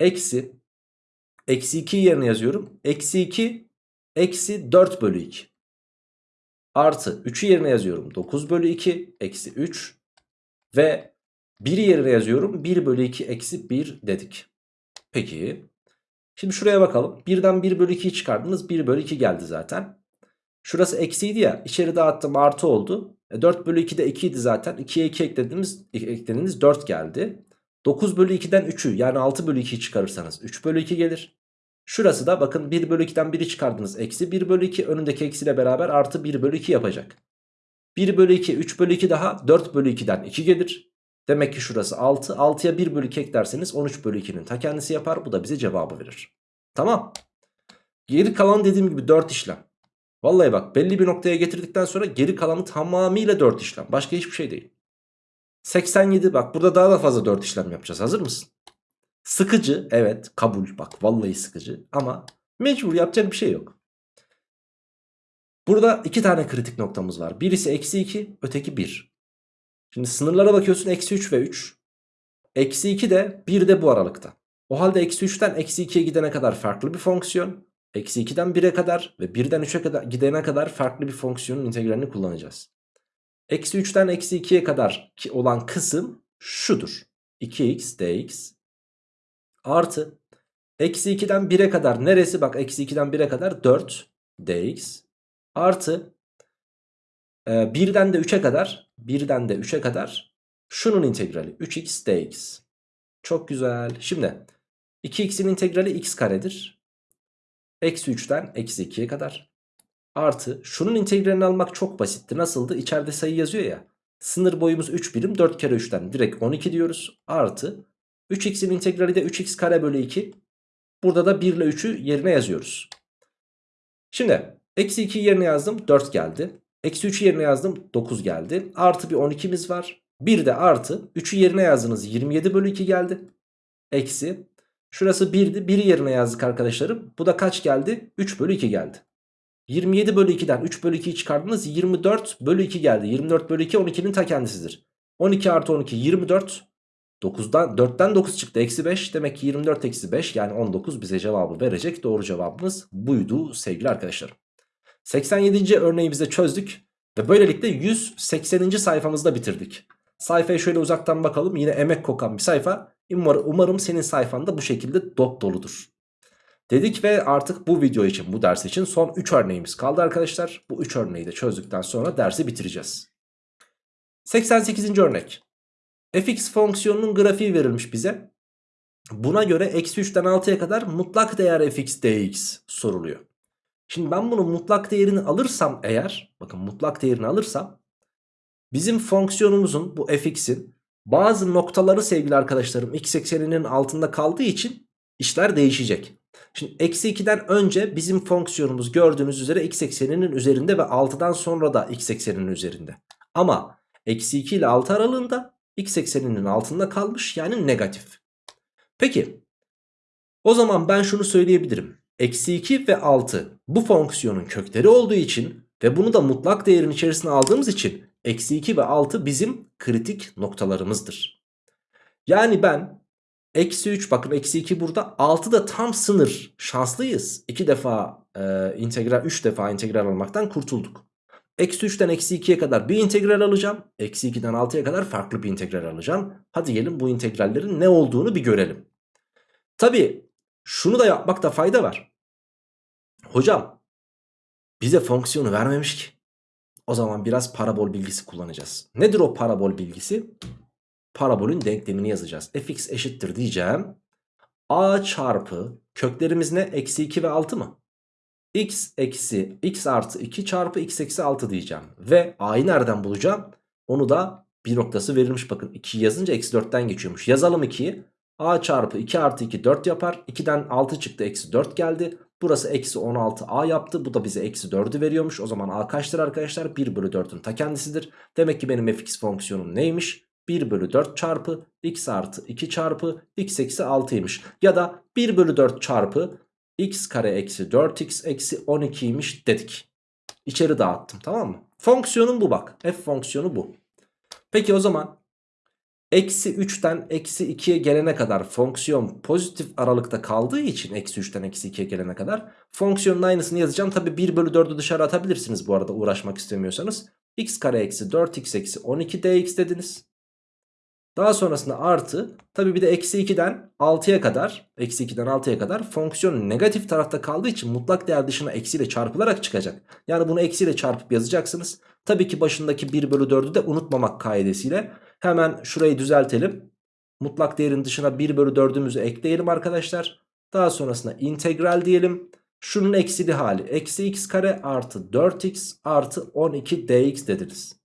eksi eksi 2 yerine yazıyorum. Eksi 2 eksi 4 bölü 2 artı 3'ü yerine yazıyorum. 9 bölü 2 eksi 3 ve 1'i yerine yazıyorum. 1 bölü 2 eksi 1 dedik. Peki Şimdi şuraya bakalım. 1'den 1 bölü 2'yi çıkardınız. 1 bölü 2 geldi zaten. Şurası eksiydi ya. İçeri dağıttım artı oldu. E 4 bölü 2 de 2 idi zaten. 2'ye 2 eklediniz, eklediniz 4 geldi. 9 bölü 2'den 3'ü yani 6 bölü 2'yi çıkarırsanız 3 bölü 2 gelir. Şurası da bakın 1 bölü 2'den 1'i çıkardınız. Eksi 1 bölü 2 önündeki eksiyle beraber artı 1 bölü 2 yapacak. 1 bölü 2 3 bölü 2 daha 4 bölü 2'den 2 gelir. Demek ki şurası 6. 6'ya 1 bölü 2 eklerseniz 13 bölü 2'nin ta kendisi yapar. Bu da bize cevabı verir. Tamam. Geri kalan dediğim gibi 4 işlem. Vallahi bak belli bir noktaya getirdikten sonra geri kalanı tamamıyla 4 işlem. Başka hiçbir şey değil. 87 bak burada daha da fazla 4 işlem yapacağız. Hazır mısın? Sıkıcı evet kabul bak vallahi sıkıcı ama mecbur yapacak bir şey yok. Burada iki tane kritik noktamız var. Birisi eksi 2 öteki 1. Şimdi sınırlara bakıyorsun eksi 3 ve 3. Eksi 2 de 1 de bu aralıkta. O halde eksi 3'ten eksi 2'ye gidene kadar farklı bir fonksiyon. Eksi 2'den 1'e kadar ve 1'den 3'e kadar gidene kadar farklı bir fonksiyonun integralini kullanacağız. Eksi 3'ten eksi 2'ye kadar olan kısım şudur. 2x dx artı eksi 2'den 1'e kadar neresi bak eksi 2'den 1'e kadar 4 dx artı 1'den e, de 3'e kadar 1'den de 3'e kadar şunun integrali 3x dx. Çok güzel. Şimdi 2x'in integrali x karedir. Eksi 3'ten eksi 2'ye kadar. Artı şunun integralini almak çok basitti. Nasıldı? İçeride sayı yazıyor ya. Sınır boyumuz 3 birim 4 kere 3'ten direkt 12 diyoruz. Artı 3x'in integrali de 3x kare bölü 2. Burada da 1 ile 3'ü yerine yazıyoruz. Şimdi Eksi 2 yerine yazdım 4 geldi. Eksi 3 yerine yazdım 9 geldi. Artı bir 12'miz var. Bir de artı 3'ü yerine yazdınız 27 bölü 2 geldi. Eksi. Şurası 1'di. 1'i yerine yazdık arkadaşlarım. Bu da kaç geldi? 3 bölü 2 geldi. 27 bölü 2'den 3 bölü 2'yi çıkardınız 24 bölü 2 geldi. 24 bölü 2 12'nin ta kendisidir. 12 artı 12 24. 9'dan 4'ten 9 çıktı eksi 5 demek ki 24 eksi 5 yani 19 bize cevabı verecek doğru cevabımız buydu sevgili arkadaşlarım. 87. örneğimizi çözdük ve böylelikle 180. sayfamızda bitirdik. Sayfaya şöyle uzaktan bakalım yine emek kokan bir sayfa umarım, umarım senin sayfanda bu şekilde dop doludur. Dedik ve artık bu video için bu ders için son 3 örneğimiz kaldı arkadaşlar. Bu 3 örneği de çözdükten sonra dersi bitireceğiz. 88. örnek. fx fonksiyonunun grafiği verilmiş bize. Buna göre eksi 3'ten 6'ya kadar mutlak değer fx dx soruluyor. Şimdi ben bunun mutlak değerini alırsam eğer bakın mutlak değerini alırsam bizim fonksiyonumuzun bu fx'in bazı noktaları sevgili arkadaşlarım x ekseninin altında kaldığı için işler değişecek. Şimdi eksi 2'den önce bizim fonksiyonumuz gördüğünüz üzere x ekseninin üzerinde ve 6'dan sonra da x ekseninin üzerinde. Ama eksi 2 ile 6 aralığında x ekseninin altında kalmış yani negatif. Peki o zaman ben şunu söyleyebilirim. Eksi 2 ve 6 bu fonksiyonun kökleri olduğu için ve bunu da mutlak değerin içerisine aldığımız için eksi 2 ve 6 bizim kritik noktalarımızdır. Yani ben eksi 3 bakın eksi 2 burada 6 da tam sınır şanslıyız. 2 defa e, integral 3 defa integral almaktan kurtulduk. Eksi 3'ten eksi 2'ye kadar bir integral alacağım. Eksi 2'den 6'ya kadar farklı bir integral alacağım. Hadi gelin bu integrallerin ne olduğunu bir görelim. Tabi şunu da yapmakta fayda var. Hocam bize fonksiyonu vermemiş ki. O zaman biraz parabol bilgisi kullanacağız. Nedir o parabol bilgisi? Parabolün denklemini yazacağız. fx eşittir diyeceğim. a çarpı köklerimiz ne? Eksi 2 ve 6 mı? x eksi x artı 2 çarpı x eksi 6 diyeceğim. Ve a'yı nereden bulacağım? Onu da bir noktası verilmiş bakın. 2 yazınca eksi 4'ten geçiyormuş. Yazalım 2'yi. A çarpı 2 artı 2 4 yapar. 2'den 6 çıktı eksi 4 geldi. Burası eksi 16a yaptı. Bu da bize eksi 4'ü veriyormuş. O zaman a kaçtır arkadaşlar? 1 bölü 4'ün ta kendisidir. Demek ki benim fx fonksiyonum neymiş? 1 bölü 4 çarpı x artı 2 çarpı x eksi 6'ymış. Ya da 1 bölü 4 çarpı x kare eksi 4x eksi 12'ymiş dedik. İçeri dağıttım tamam mı? Fonksiyonum bu bak. F fonksiyonu bu. Peki o zaman eksi 3'ten eksi 2'ye gelene kadar fonksiyon pozitif aralıkta kaldığı için eksi 3'ten eksi 2'ye gelene kadar fonksiyonun aynısını yazacağım. Tabi 1 bölü 4'ü dışarı atabilirsiniz bu arada uğraşmak istemiyorsanız. x kare eksi 4x eksi 12 dx dediniz. Daha sonrasında artı tabi bir de eksi 2'den 6'ya kadar eksi 2'den 6'ya kadar fonksiyon negatif tarafta kaldığı için mutlak değer dışına eksiyle çarpılarak çıkacak. Yani bunu eksiyle çarpıp yazacaksınız. Tabii ki başındaki 1 bölü 4'ü de unutmamak kaidesiyle hemen şurayı düzeltelim. Mutlak değerin dışına 1 bölü 4'ümüzü ekleyelim arkadaşlar. Daha sonrasında integral diyelim. Şunun eksili hali eksi x kare artı 4x artı 12 dx dediniz.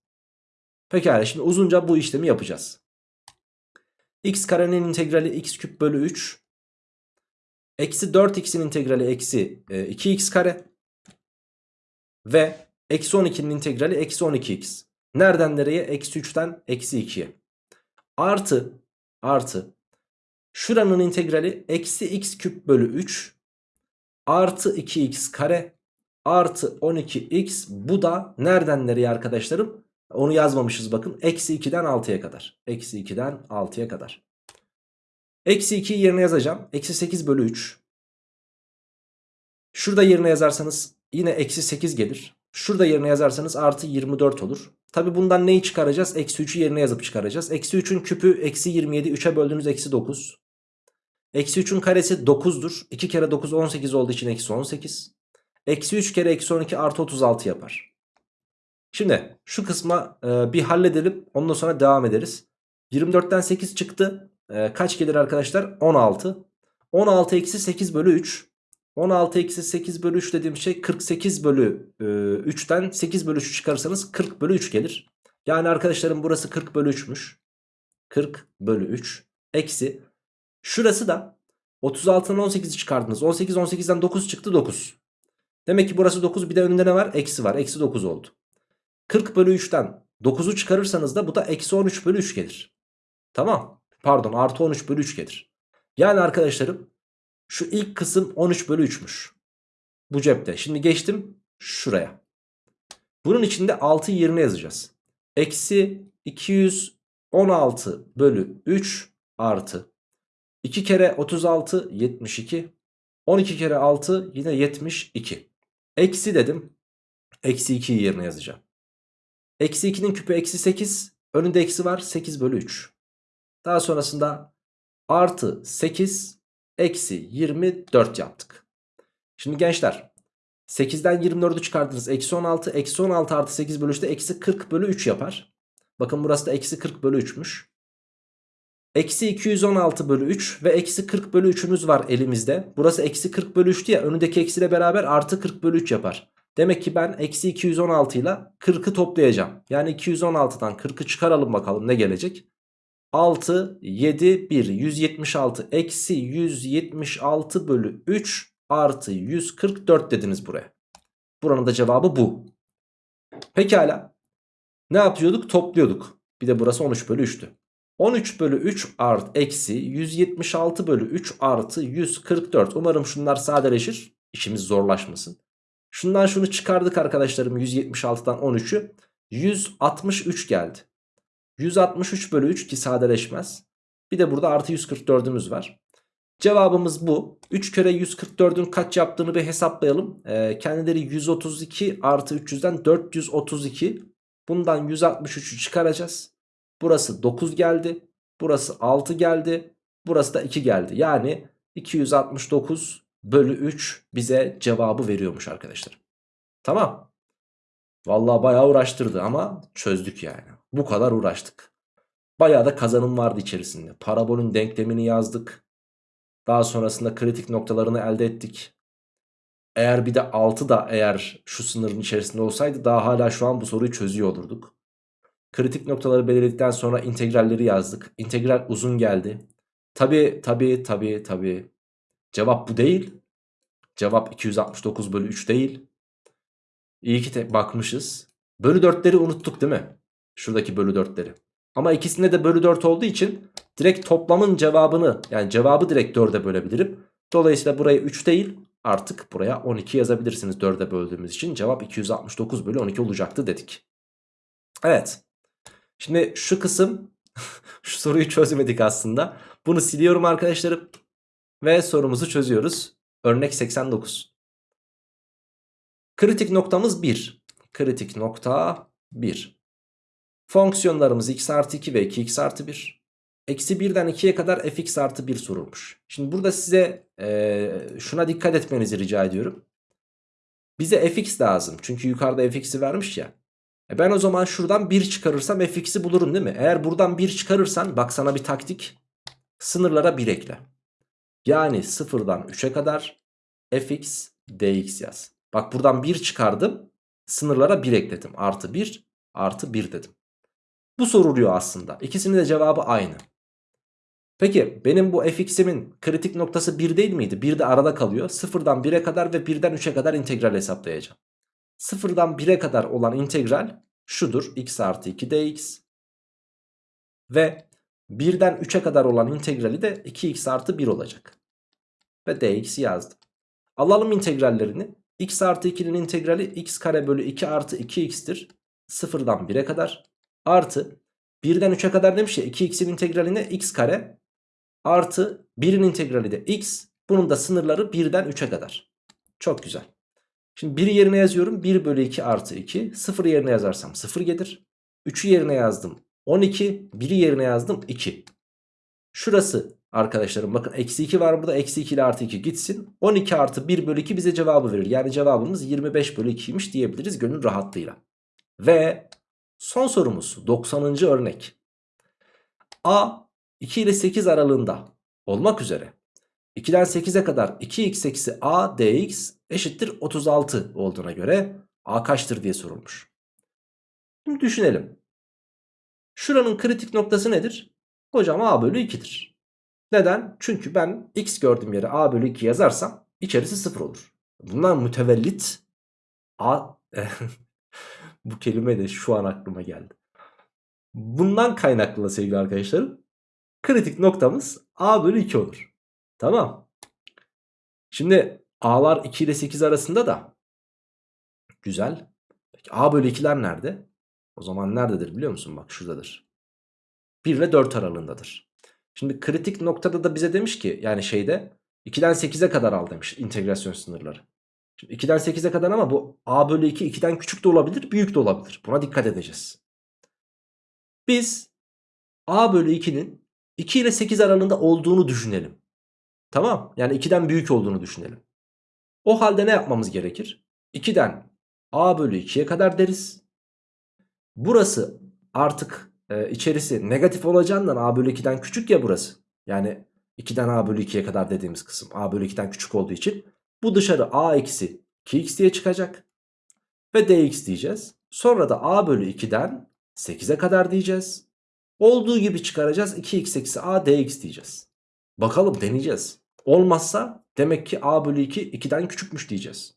Pekala şimdi uzunca bu işlemi yapacağız x karenin integrali x küp bölü 3. Eksi 4x'in integrali eksi 2x e, kare. Ve eksi 12'nin integrali eksi 12x. Nereden nereye? Eksi 3'ten eksi 2'ye. Artı, artı. Şuranın integrali eksi x küp bölü 3. Artı 2x kare. Artı 12x. Bu da nereden nereye arkadaşlarım? Onu yazmamışız bakın. Eksi 2'den 6'ya kadar. Eksi 2'den 6'ya kadar. Eksi 2'yi yerine yazacağım. Eksi 8 bölü 3. Şurada yerine yazarsanız yine eksi 8 gelir. Şurada yerine yazarsanız artı 24 olur. Tabi bundan neyi çıkaracağız? Eksi 3'ü yerine yazıp çıkaracağız. Eksi 3'ün küpü eksi 27. 3'e böldüğünüz eksi 9. Eksi 3'ün karesi 9'dur. 2 kere 9 18 olduğu için eksi 18. Eksi 3 kere eksi 12 artı 36 yapar. Şimdi şu kısma e, bir halledelim. Ondan sonra devam ederiz. 24'ten 8 çıktı. E, kaç gelir arkadaşlar? 16. 16 eksi 8 bölü 3. 16 eksi 8 bölü 3 dediğim şey 48 bölü e, 3'ten 8 bölü 3 çıkarırsanız 40 bölü 3 gelir. Yani arkadaşlarım burası 40 bölü 3'müş. 40 bölü 3 eksi. Şurası da 36'dan 18'i çıkardınız. 18 18'den 9 çıktı 9. Demek ki burası 9 bir de önünde ne var? Eksi var. Eksi 9 oldu. 40 bölü 3'ten 9'u çıkarırsanız da bu da eksi 13 bölü 3 gelir. Tamam. Pardon artı 13 bölü 3 gelir. Yani arkadaşlarım şu ilk kısım 13 bölü 3'müş. Bu cepte. Şimdi geçtim şuraya. Bunun içinde 6 yerine yazacağız. Eksi 216 bölü 3 artı 2 kere 36 72 12 kere 6 yine 72 Eksi dedim Eksi 2'yi yerine yazacağım Eksi 2'nin küpü eksi 8 Önünde eksi var 8 bölü 3 Daha sonrasında artı 8 Eksi 24 yaptık Şimdi gençler 8'den 24'ü çıkardınız eksi 16 Eksi 16 artı 8 bölü 3'te eksi 40 bölü 3 yapar Bakın burası da eksi 40 bölü 3'müş Eksi 216 bölü 3 ve eksi 40 bölü 3'ümüz var elimizde. Burası eksi 40 bölü 3 diye önündeki eksiyle beraber artı 40 bölü 3 yapar. Demek ki ben eksi 216 ile 40'ı toplayacağım. Yani 216'dan 40'ı çıkaralım bakalım ne gelecek. 6, 7, 1, 176, eksi 176 bölü 3 artı 144 dediniz buraya. Buranın da cevabı bu. Pekala. Ne yapıyorduk? Topluyorduk. Bir de burası 13 bölü 3'tü. 13 bölü 3 art eksi 176 bölü 3 artı 144. Umarım şunlar sadeleşir. İşimiz zorlaşmasın. Şundan şunu çıkardık arkadaşlarım 176'dan 13'ü. 163 geldi. 163 bölü 3 ki sadeleşmez. Bir de burada artı 144'ümüz var. Cevabımız bu. 3 kere 144'ün kaç yaptığını bir hesaplayalım. Ee, kendileri 132 artı 300'den 432. Bundan 163'ü çıkaracağız. Burası 9 geldi. Burası 6 geldi. Burası da 2 geldi. Yani 269 bölü 3 bize cevabı veriyormuş arkadaşlar. Tamam. Vallahi bayağı uğraştırdı ama çözdük yani. Bu kadar uğraştık. Bayağı da kazanım vardı içerisinde. Parabolün denklemini yazdık. Daha sonrasında kritik noktalarını elde ettik. Eğer bir de 6 da eğer şu sınırın içerisinde olsaydı daha hala şu an bu soruyu çözüyor olurduk. Kritik noktaları belirledikten sonra integralleri yazdık. İntegral uzun geldi. Tabi tabi tabi tabi. Cevap bu değil. Cevap 269 bölü 3 değil. İyi ki bakmışız. Bölü 4'leri unuttuk değil mi? Şuradaki bölü 4'leri. Ama ikisinde de bölü 4 olduğu için direkt toplamın cevabını yani cevabı direkt 4'e bölebilirim. Dolayısıyla buraya 3 değil artık buraya 12 yazabilirsiniz 4'e böldüğümüz için. Cevap 269 bölü 12 olacaktı dedik. Evet. Şimdi şu kısım şu soruyu çözmedik aslında. Bunu siliyorum arkadaşlarım. Ve sorumuzu çözüyoruz. Örnek 89. Kritik noktamız 1. Kritik nokta 1. Fonksiyonlarımız x artı 2 ve 2x artı 1. Eksi 1'den 2'ye kadar fx artı 1 sorulmuş. Şimdi burada size e, şuna dikkat etmenizi rica ediyorum. Bize fx lazım. Çünkü yukarıda fx'i vermiş ya. E ben o zaman şuradan 1 çıkarırsam fx'i bulurum değil mi? Eğer buradan 1 çıkarırsan bak sana bir taktik. Sınırlara 1 ekle. Yani 0'dan 3'e kadar fx dx yaz. Bak buradan 1 çıkardım. Sınırlara 1 ekledim. Artı 1 artı 1 dedim. Bu soruluyor aslında. İkisinin de cevabı aynı. Peki benim bu fx'imin kritik noktası 1 değil miydi? 1 de arada kalıyor. 0'dan 1'e kadar ve 1'den 3'e kadar integral hesaplayacağım. 0'dan 1'e kadar olan integral şudur. x artı 2 dx. Ve 1'den 3'e kadar olan integrali de 2x artı 1 olacak. Ve dx yazdım. Alalım integrallerini. x artı 2'nin integrali x kare bölü 2 artı 2x'tir. 0'dan 1'e kadar. Artı 1'den 3'e kadar demiş ya 2x'in integraline x kare. Artı 1'in integrali de x. Bunun da sınırları 1'den 3'e kadar. Çok güzel. Şimdi 1'i yerine yazıyorum. 1 bölü 2 artı 2. 0 yerine yazarsam 0 gelir. 3'ü yerine yazdım. 12. 1'i yerine yazdım. 2. Şurası arkadaşlarım bakın eksi 2 var burada. Eksi 2 ile artı 2 gitsin. 12 artı 1 bölü 2 bize cevabı verir. Yani cevabımız 25 bölü 2'ymiş diyebiliriz gönül rahatlığıyla. Ve son sorumuz 90. örnek. A 2 ile 8 aralığında olmak üzere 2'den 8'e kadar 2x eksi a dx eşittir 36 olduğuna göre a kaçtır diye sorulmuş. Şimdi düşünelim. Şuranın kritik noktası nedir? Hocam a bölü 2'dir. Neden? Çünkü ben x gördüğüm yere a bölü 2 yazarsam içerisi 0 olur. bunlar mütevellit A bu kelime de şu an aklıma geldi. Bundan kaynaklı sevgili arkadaşlarım kritik noktamız A bölü 2 olur. Tamam. Şimdi A'lar 2 ile 8 arasında da güzel. Peki A bölü 2'ler nerede? O zaman nerededir biliyor musun? Bak şuradadır. 1 ile 4 aralığındadır. Şimdi kritik noktada da bize demiş ki yani şeyde 2'den 8'e kadar al demiş integrasyon sınırları. Şimdi 2'den 8'e kadar ama bu a bölü 2 2'den küçük de olabilir büyük de olabilir. Buna dikkat edeceğiz. Biz a bölü 2'nin 2 ile 8 aralığında olduğunu düşünelim. Tamam yani 2'den büyük olduğunu düşünelim. O halde ne yapmamız gerekir? 2'den a bölü 2'ye kadar deriz. Burası artık e, içerisi negatif olacağından a bölü 2'den küçük ya burası. Yani 2'den a bölü 2'ye kadar dediğimiz kısım a bölü 2'den küçük olduğu için bu dışarı a eksi 2x diye çıkacak. Ve dx diyeceğiz. Sonra da a bölü 2'den 8'e kadar diyeceğiz. Olduğu gibi çıkaracağız 2x eksi a dx diyeceğiz. Bakalım deneyeceğiz. Olmazsa demek ki a bölü 2 2'den küçükmüş diyeceğiz.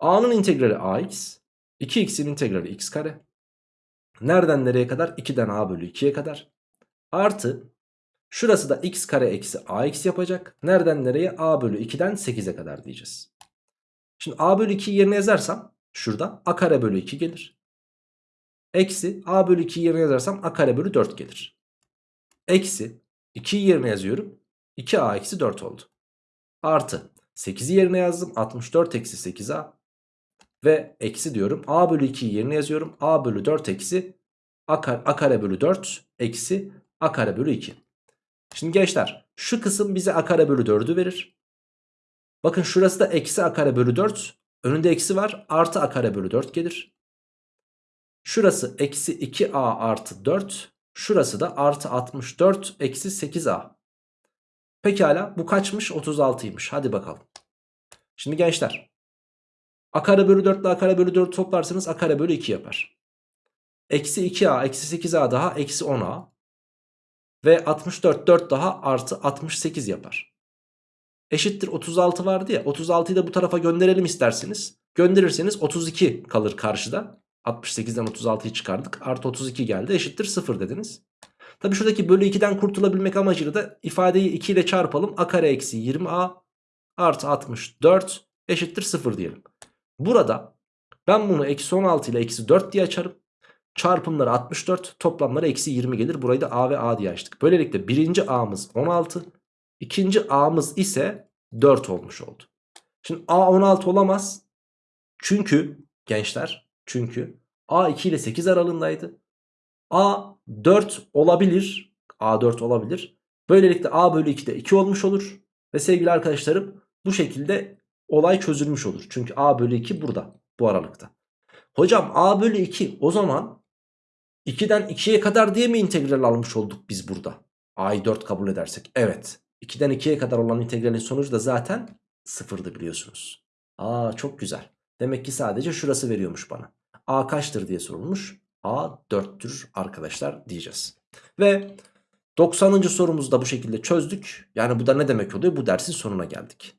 a'nın integrali ax. 2x'in integrali x kare. Nereden nereye kadar? 2'den a bölü 2'ye kadar. Artı şurası da x kare eksi ax yapacak. Nereden nereye? a bölü 2'den 8'e kadar diyeceğiz. Şimdi a bölü 2'yi yerine yazarsam şurada a kare bölü 2 gelir. Eksi a bölü 2'yi yerine yazarsam a kare bölü 4 gelir. Eksi 2'yi yerine yazıyorum. 2a eksi 4 oldu. Artı 8'i yerine yazdım. 64 eksi 8a ve eksi diyorum. A bölü 2'yi yerine yazıyorum. A bölü 4 eksi A kare, A kare bölü 4 eksi A kare bölü 2. Şimdi gençler şu kısım bize A kare bölü 4'ü verir. Bakın şurası da eksi A kare bölü 4. Önünde eksi var. Artı A kare bölü 4 gelir. Şurası eksi 2A artı 4. Şurası da artı 64 eksi 8A. Pekala bu kaçmış? 36'ymış. Hadi bakalım. Şimdi gençler A kare bölü 4 ile A kare bölü 4 toplarsanız A kare bölü 2 yapar. Eksi 2A eksi 8A daha eksi 10A. Ve 64 4 daha artı 68 yapar. Eşittir 36 vardı ya 36'yı da bu tarafa gönderelim isterseniz. Gönderirseniz 32 kalır karşıda. 68'den 36'yı çıkardık. Artı 32 geldi eşittir 0 dediniz. Tabi şuradaki bölü 2'den kurtulabilmek amacıyla da ifadeyi 2 ile çarpalım. A kare eksi 20A artı 64 eşittir 0 diyelim. Burada ben bunu eksi 16 ile eksi 4 diye açarım. Çarpımları 64 toplamları eksi 20 gelir. Burayı da A ve A diye açtık. Böylelikle birinci A'mız 16. ikinci A'mız ise 4 olmuş oldu. Şimdi A 16 olamaz. Çünkü gençler çünkü A 2 ile 8 aralığındaydı. A 4 olabilir. A 4 olabilir. Böylelikle A bölü 2 de 2 olmuş olur. Ve sevgili arkadaşlarım bu şekilde olay çözülmüş olur. Çünkü a bölü 2 burada bu aralıkta. Hocam a bölü 2 o zaman 2'den 2'ye kadar diye mi integral almış olduk biz burada? a'yı 4 kabul edersek. Evet. 2'den 2'ye kadar olan integralin sonucu da zaten sıfırdı biliyorsunuz. Aa çok güzel. Demek ki sadece şurası veriyormuş bana. A kaçtır diye sorulmuş. A 4'tür arkadaşlar diyeceğiz. Ve 90. sorumuzu da bu şekilde çözdük. Yani bu da ne demek oluyor? Bu dersin sonuna geldik.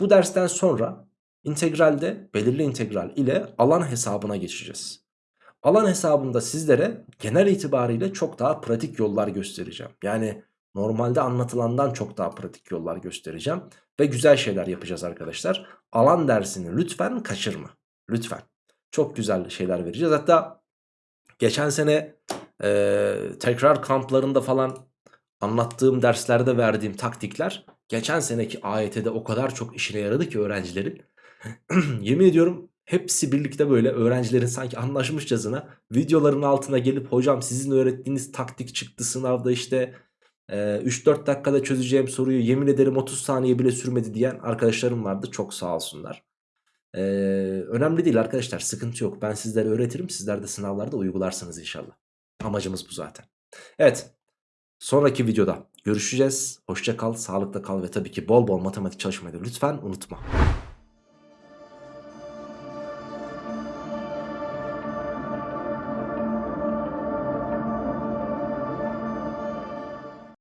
Bu dersten sonra integralde belirli integral ile alan hesabına geçeceğiz. Alan hesabında sizlere genel itibariyle çok daha pratik yollar göstereceğim. Yani normalde anlatılandan çok daha pratik yollar göstereceğim. Ve güzel şeyler yapacağız arkadaşlar. Alan dersini lütfen kaçırma. Lütfen. Çok güzel şeyler vereceğiz. Hatta geçen sene e, tekrar kamplarında falan anlattığım derslerde verdiğim taktikler geçen seneki AYT'de o kadar çok işine yaradı ki öğrencilerin. Yemin ediyorum hepsi birlikte böyle öğrencilerin sanki anlaşmışçasına videoların altına gelip hocam sizin öğrettiğiniz taktik çıktı sınavda işte 3-4 dakikada çözeceğim soruyu yemin ederim 30 saniye bile sürmedi diyen arkadaşlarım vardı. Çok sağ olsunlar. Ee, önemli değil arkadaşlar sıkıntı yok. Ben sizlere öğretirim sizler de sınavlarda uygularsınız inşallah. Amacımız bu zaten. Evet sonraki videoda görüşeceğiz. Hoşça kal, sağlıkla kal ve tabii ki bol bol matematik çalışmayı lütfen unutma.